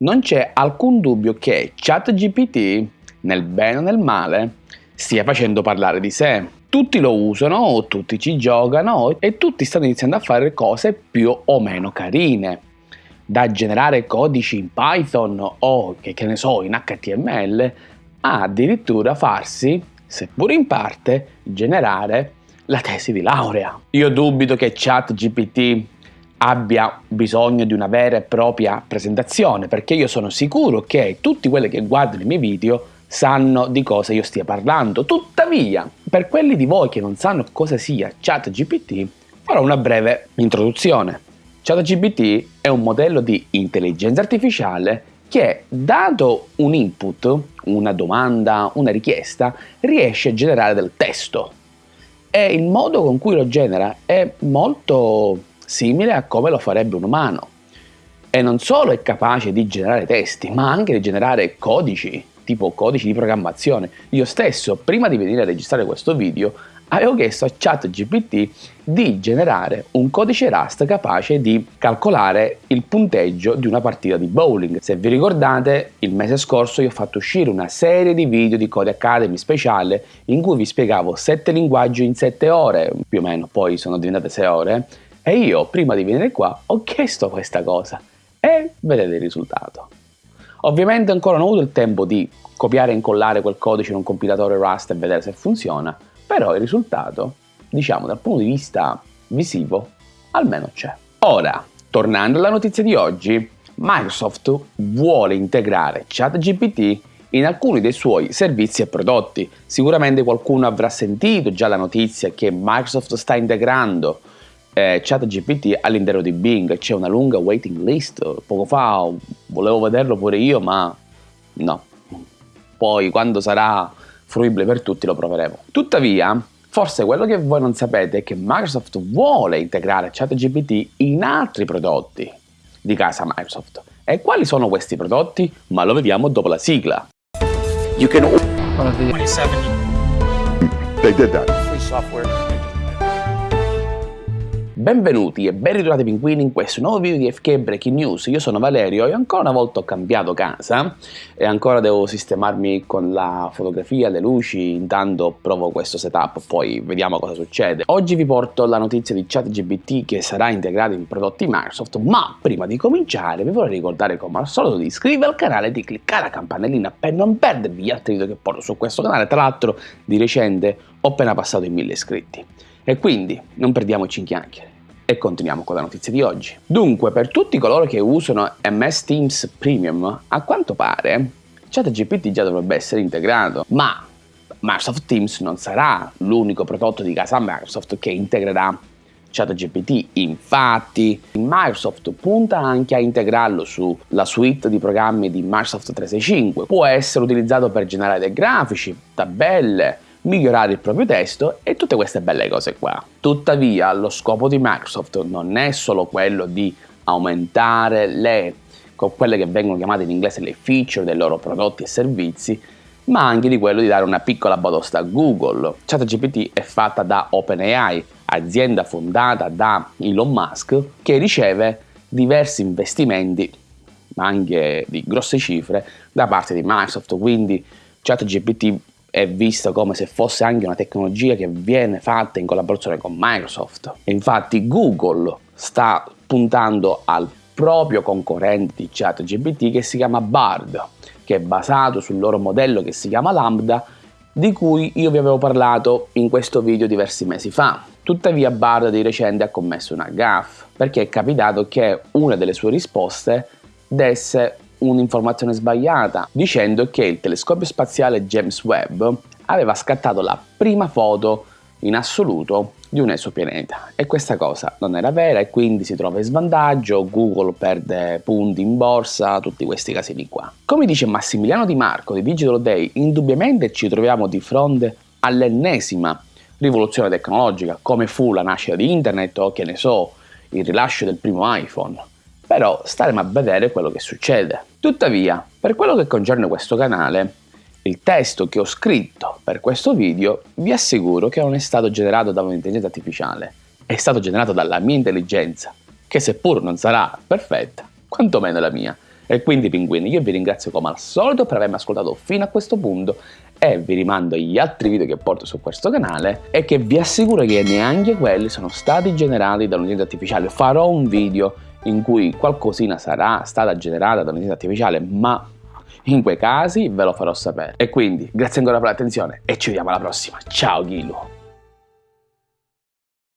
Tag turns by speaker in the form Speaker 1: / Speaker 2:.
Speaker 1: Non c'è alcun dubbio che ChatGPT, nel bene o nel male, stia facendo parlare di sé. Tutti lo usano, tutti ci giocano e tutti stanno iniziando a fare cose più o meno carine. Da generare codici in Python o, che, che ne so, in HTML, a addirittura farsi, seppur in parte, generare la tesi di laurea. Io dubito che ChatGPT abbia bisogno di una vera e propria presentazione perché io sono sicuro che tutti quelli che guardano i miei video sanno di cosa io stia parlando. Tuttavia, per quelli di voi che non sanno cosa sia ChatGPT, farò una breve introduzione. ChatGPT è un modello di intelligenza artificiale che, dato un input, una domanda, una richiesta, riesce a generare del testo. E il modo con cui lo genera è molto simile a come lo farebbe un umano. E non solo è capace di generare testi, ma anche di generare codici, tipo codici di programmazione. Io stesso, prima di venire a registrare questo video, avevo chiesto a ChatGPT di generare un codice Rust capace di calcolare il punteggio di una partita di bowling. Se vi ricordate, il mese scorso io ho fatto uscire una serie di video di Code Academy speciale in cui vi spiegavo 7 linguaggi in 7 ore, più o meno, poi sono diventate 6 ore, e io, prima di venire qua, ho chiesto questa cosa e vedete il risultato. Ovviamente ancora non ho avuto il tempo di copiare e incollare quel codice in un compilatore Rust e vedere se funziona, però il risultato, diciamo dal punto di vista visivo, almeno c'è. Ora, tornando alla notizia di oggi, Microsoft vuole integrare ChatGPT in alcuni dei suoi servizi e prodotti. Sicuramente qualcuno avrà sentito già la notizia che Microsoft sta integrando eh, ChatGPT all'interno di Bing, c'è una lunga waiting list, poco fa volevo vederlo pure io ma no, poi quando sarà fruibile per tutti lo proveremo. Tuttavia, forse quello che voi non sapete è che Microsoft vuole integrare ChatGPT in altri prodotti di casa Microsoft. E quali sono questi prodotti? Ma lo vediamo dopo la sigla. You can... 27. They did that. Free software. Benvenuti e ben ritrovati pinguini in questo nuovo video di FK Breaking News. Io sono Valerio e ancora una volta ho cambiato casa e ancora devo sistemarmi con la fotografia, le luci, intanto provo questo setup, poi vediamo cosa succede. Oggi vi porto la notizia di ChatGPT che sarà integrato in prodotti Microsoft, ma prima di cominciare vi vorrei ricordare come al solito di iscrivervi al canale e di cliccare la campanellina per non perdervi gli altri video che porto su questo canale. Tra l'altro di recente ho appena passato i 1000 iscritti. E quindi non perdiamoci in chiacchiere. E continuiamo con la notizia di oggi. Dunque, per tutti coloro che usano MS Teams Premium, a quanto pare ChatGPT già dovrebbe essere integrato, ma Microsoft Teams non sarà l'unico prodotto di casa Microsoft che integrerà ChatGPT. Infatti, Microsoft punta anche a integrarlo sulla suite di programmi di Microsoft 365. Può essere utilizzato per generare dei grafici, tabelle, migliorare il proprio testo e tutte queste belle cose qua. Tuttavia lo scopo di Microsoft non è solo quello di aumentare le quelle che vengono chiamate in inglese le feature dei loro prodotti e servizi, ma anche di quello di dare una piccola batosta a Google. ChatGPT è fatta da OpenAI, azienda fondata da Elon Musk, che riceve diversi investimenti, ma anche di grosse cifre, da parte di Microsoft, quindi ChatGPT è vista come se fosse anche una tecnologia che viene fatta in collaborazione con Microsoft. Infatti Google sta puntando al proprio concorrente di ChatGPT che si chiama Bard, che è basato sul loro modello che si chiama Lambda, di cui io vi avevo parlato in questo video diversi mesi fa. Tuttavia Bard di recente ha commesso una gaffe, perché è capitato che una delle sue risposte desse un'informazione sbagliata dicendo che il telescopio spaziale James Webb aveva scattato la prima foto in assoluto di un esopianeta e questa cosa non era vera e quindi si trova in svantaggio, Google perde punti in borsa, tutti questi casini qua. Come dice Massimiliano Di Marco di Digital Day, indubbiamente ci troviamo di fronte all'ennesima rivoluzione tecnologica come fu la nascita di internet o che ne so, il rilascio del primo iPhone però staremo a vedere quello che succede. Tuttavia, per quello che concerne questo canale, il testo che ho scritto per questo video vi assicuro che non è stato generato da un'intelligenza artificiale, è stato generato dalla mia intelligenza, che seppur non sarà perfetta, quantomeno la mia. E quindi pinguini, io vi ringrazio come al solito per avermi ascoltato fino a questo punto e vi rimando agli altri video che porto su questo canale e che vi assicuro che neanche quelli sono stati generati da un'intelligenza artificiale. Farò un video in cui qualcosina sarà stata generata da un'intelligenza artificiale, ma in quei casi ve lo farò sapere. E quindi grazie ancora per l'attenzione e ci vediamo alla prossima. Ciao Ghilu!